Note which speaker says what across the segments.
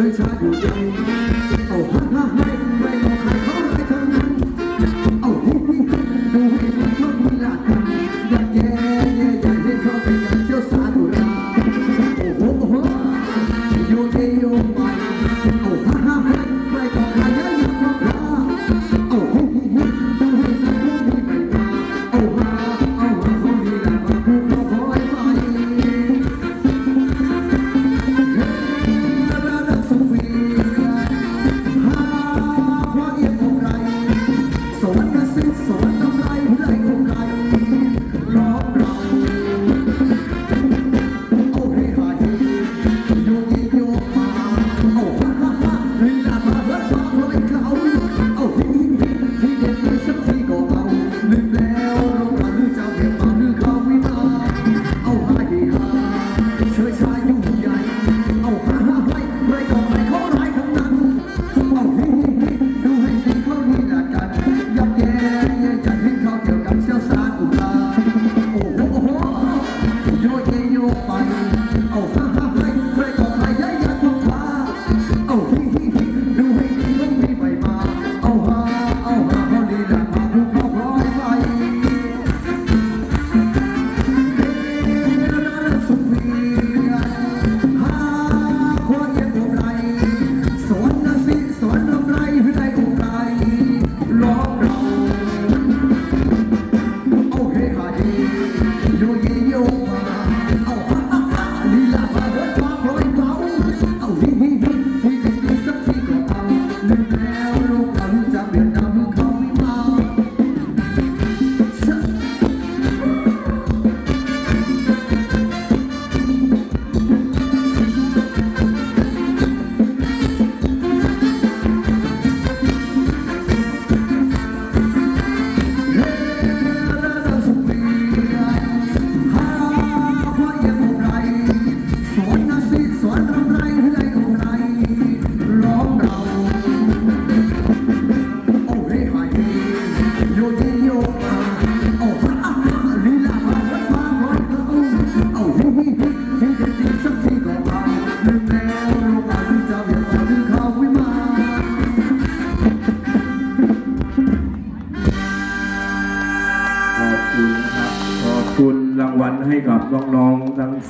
Speaker 1: ช่วยช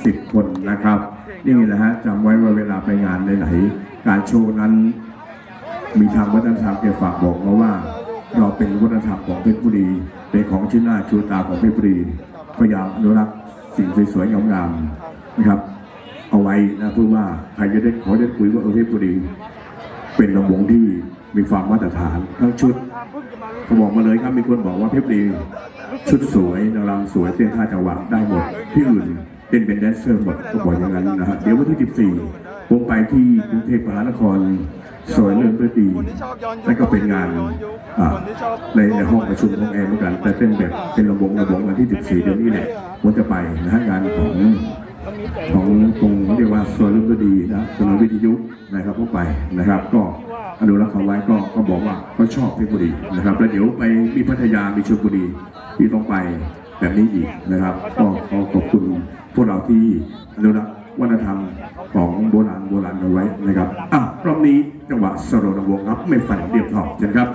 Speaker 1: สิบคนนะ
Speaker 2: ครับ นี่แหละฮะจำไว้ว่าเวลาไปงานไหนๆการโชว์นั้น มีทางวัฒนธรรมเกี่ยวฝากบอกมาว่า เราเป็นวัฒนธรรมของเพชรบุรีเป็นของชิ้นหน้าชูตาของเพชรบุรีพยายามอนุรักษ์สิ่งสวยๆงามๆนะครับ เอาไว้นะเพื่อว่าใครจะได้ขอได้คุยว่าเออเพชรบุรี เป็นลำวงที่มีความมาตรฐานทั้งชุดเขาบอกมาเลยครับมีคนบอกว่าเพชรบุรีชุดสวยนางรำสวยเต้นท่าจังหวะได้หมดที่อื่น เต้นเป็นแดนเซอร์หมดก็บอกอย่างนั้นนะฮะเดี๋ยววันที่ 14 ผมไปที่กรุงเทพมหานครสวยเลื่อนด้วยดีนั่นก็เป็นงานอ่าในในห้องประชุมของแอร์เหมือนกัน แต่เต้นแบบเป็นระบงระบงวันที่ 14 เดือนนี้แหละผมจะไปนะฮะงานของของตรงเรียกว่าส่วนรุ่นดีนะถนนวิทยุนะครับเข้าไปนะครับ ก็อนุรักษ์เอาไว้ก็ก็บอกว่าเขาชอบเพชรบุรีนะครับ แล้วเดี๋ยวไปมีพัทยามีชลบุรีที่ต้องไป แบบนี้อีกนะครับ ก็ขอขอบคุณพวกเราที่อนุรักษ์วัฒนธรรมของโบราณโบราณเอาไว้นะครับอะรอบนี้จังหวะสโรนวงครับ ไม่ฝันเดียบทองเช่
Speaker 1: นครับ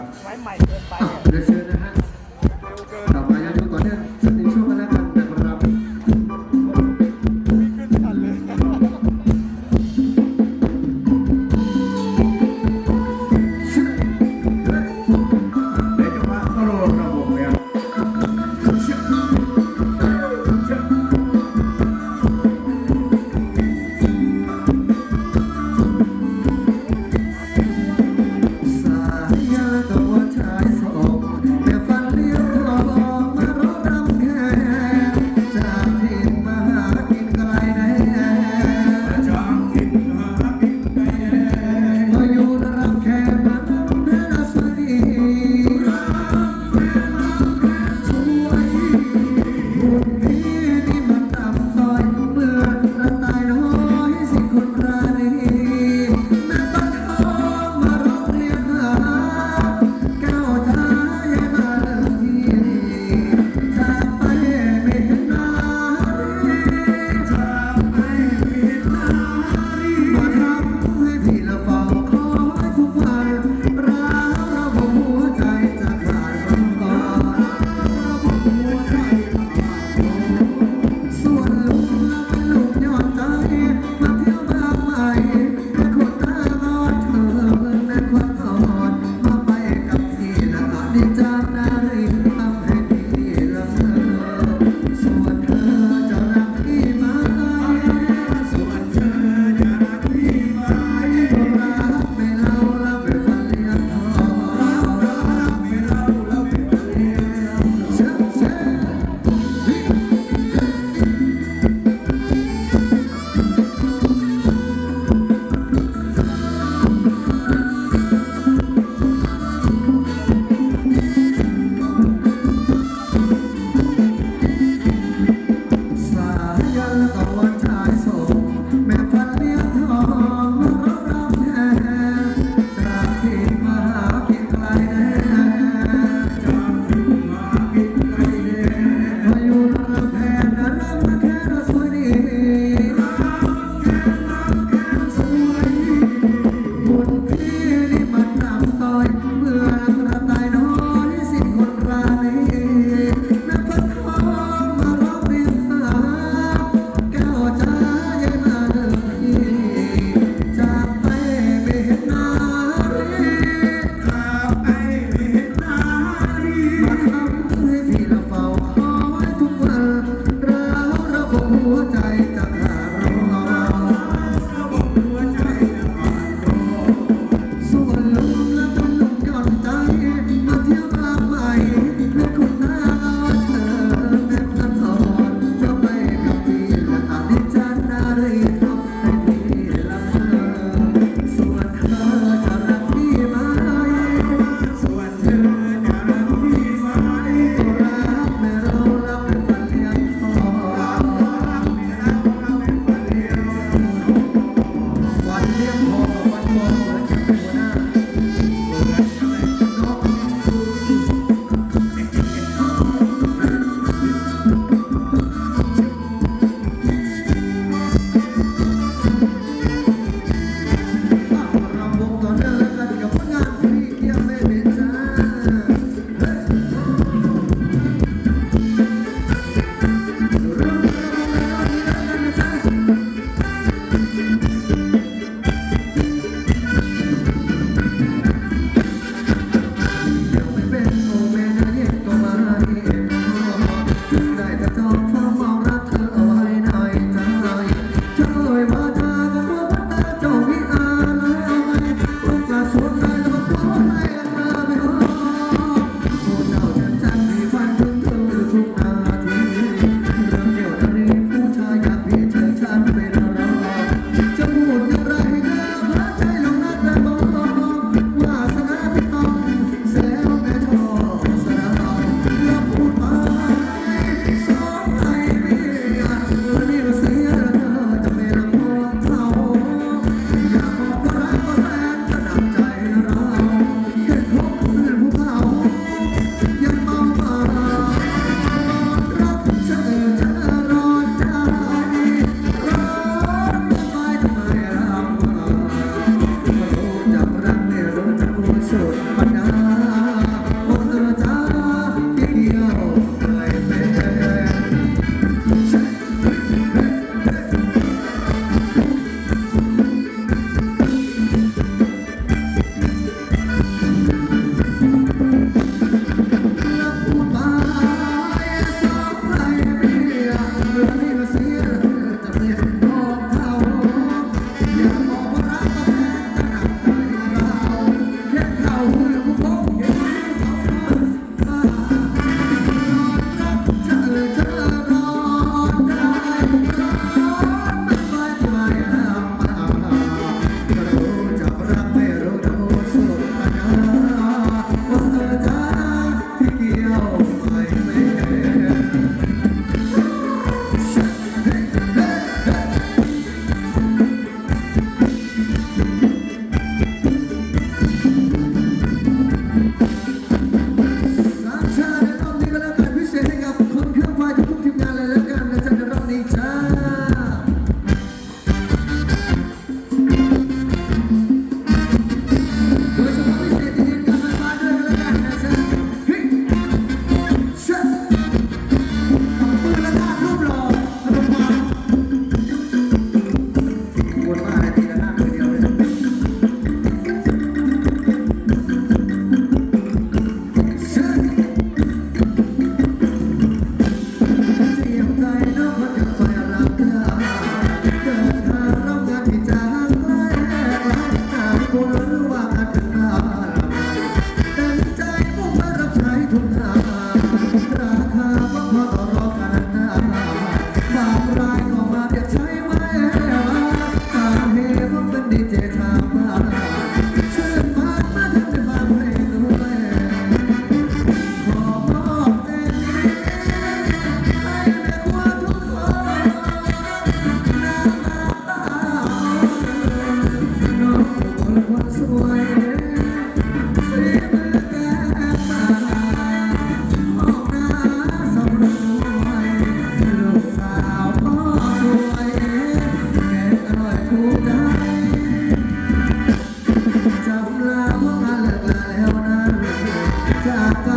Speaker 1: Tata.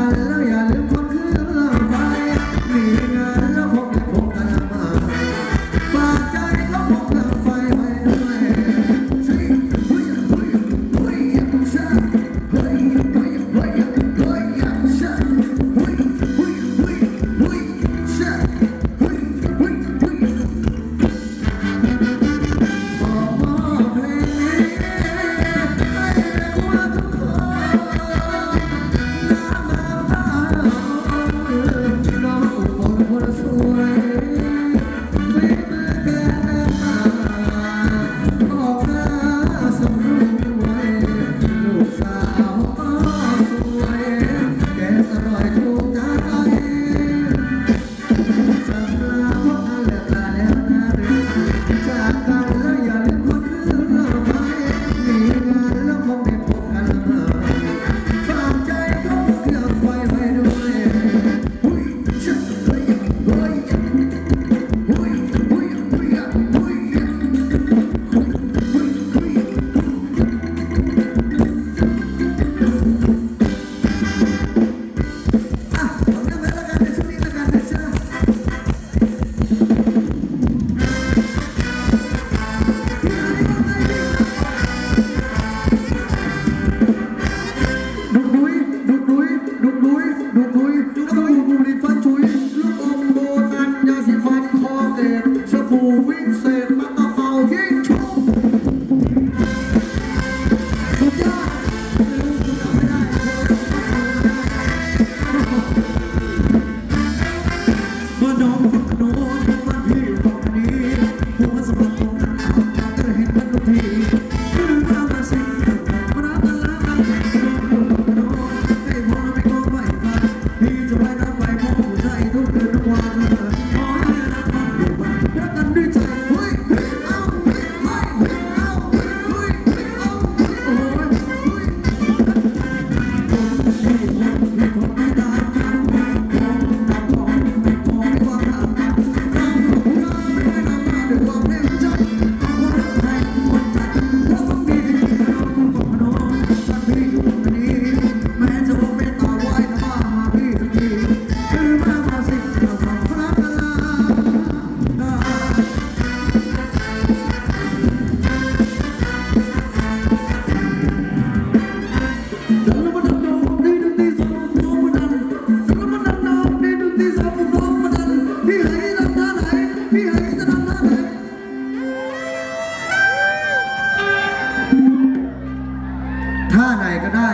Speaker 1: ท่าไหนก็ได้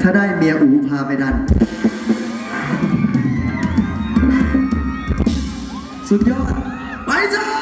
Speaker 1: ถ้าได้เมียอูพาไปดัน สุดยอด ไปจ้า